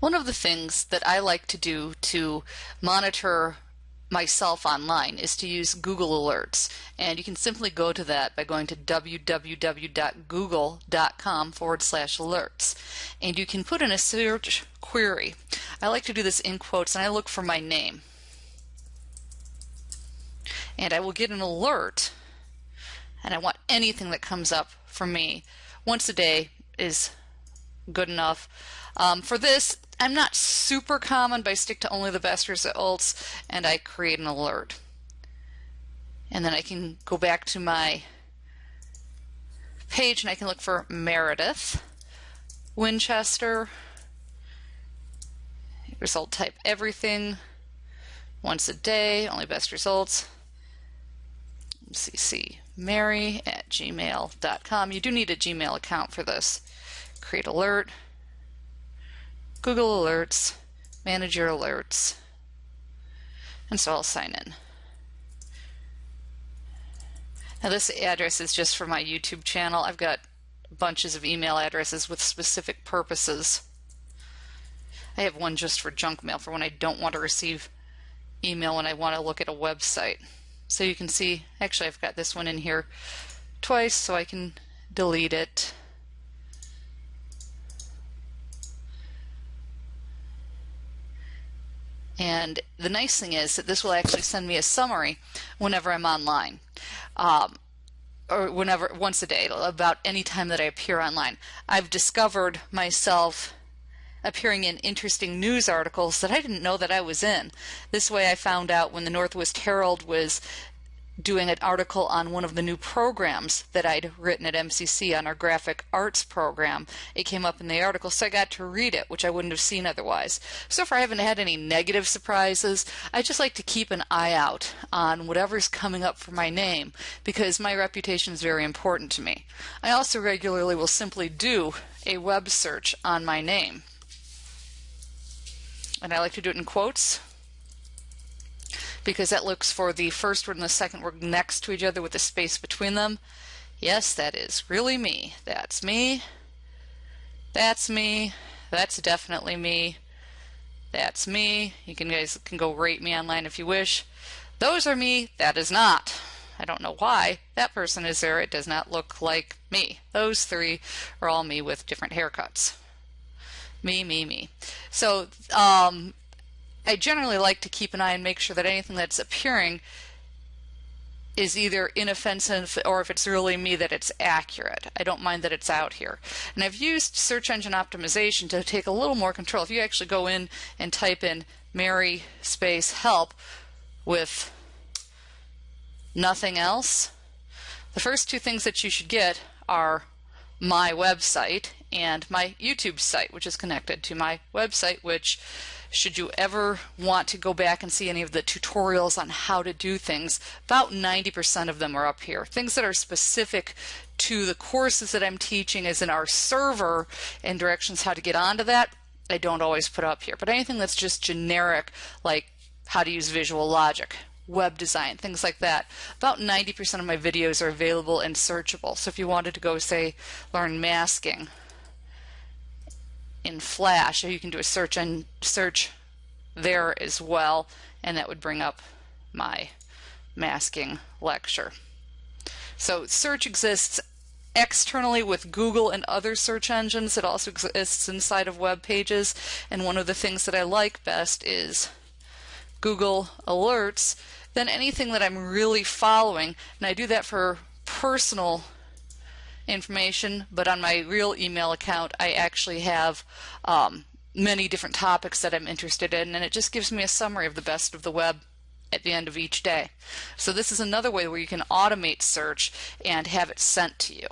One of the things that I like to do to monitor myself online is to use Google Alerts. And you can simply go to that by going to www.google.com forward slash alerts. And you can put in a search query. I like to do this in quotes and I look for my name. And I will get an alert and I want anything that comes up for me once a day is good enough. Um, for this, I'm not super common, but I stick to only the best results and I create an alert. And then I can go back to my page and I can look for Meredith, Winchester, result type everything, once a day, only best results. CC Mary at gmail.com. You do need a Gmail account for this. Create alert. Google Alerts, manage your alerts, and so I'll sign in. Now this address is just for my YouTube channel. I've got bunches of email addresses with specific purposes. I have one just for junk mail for when I don't want to receive email when I want to look at a website. So you can see, actually I've got this one in here twice so I can delete it. And the nice thing is that this will actually send me a summary whenever I'm online. Um, or whenever, once a day, about any time that I appear online. I've discovered myself appearing in interesting news articles that I didn't know that I was in. This way I found out when the Northwest Herald was doing an article on one of the new programs that I'd written at MCC on our graphic arts program. It came up in the article, so I got to read it, which I wouldn't have seen otherwise. So far, I haven't had any negative surprises. I just like to keep an eye out on whatever's coming up for my name because my reputation is very important to me. I also regularly will simply do a web search on my name. And I like to do it in quotes because that looks for the first word and the second word next to each other with a space between them. Yes, that is really me. That's me. That's me. That's definitely me. That's me. You can guys can go rate me online if you wish. Those are me. That is not. I don't know why that person is there. It does not look like me. Those three are all me with different haircuts. Me, me, me. So um, I generally like to keep an eye and make sure that anything that's appearing is either inoffensive or if it's really me that it's accurate. I don't mind that it's out here. And I've used search engine optimization to take a little more control. If you actually go in and type in Mary space help with nothing else, the first two things that you should get are my website and my YouTube site, which is connected to my website, which should you ever want to go back and see any of the tutorials on how to do things, about 90% of them are up here. Things that are specific to the courses that I'm teaching is in our server and directions how to get onto that, I don't always put up here. But anything that's just generic, like how to use visual logic, web design, things like that. About 90% of my videos are available and searchable. So if you wanted to go, say, learn masking, in Flash, you can do a search and search there as well, and that would bring up my masking lecture. So search exists externally with Google and other search engines. It also exists inside of web pages, and one of the things that I like best is Google Alerts. Then anything that I'm really following, and I do that for personal information, but on my real email account, I actually have um, many different topics that I'm interested in, and it just gives me a summary of the best of the web at the end of each day. So this is another way where you can automate search and have it sent to you.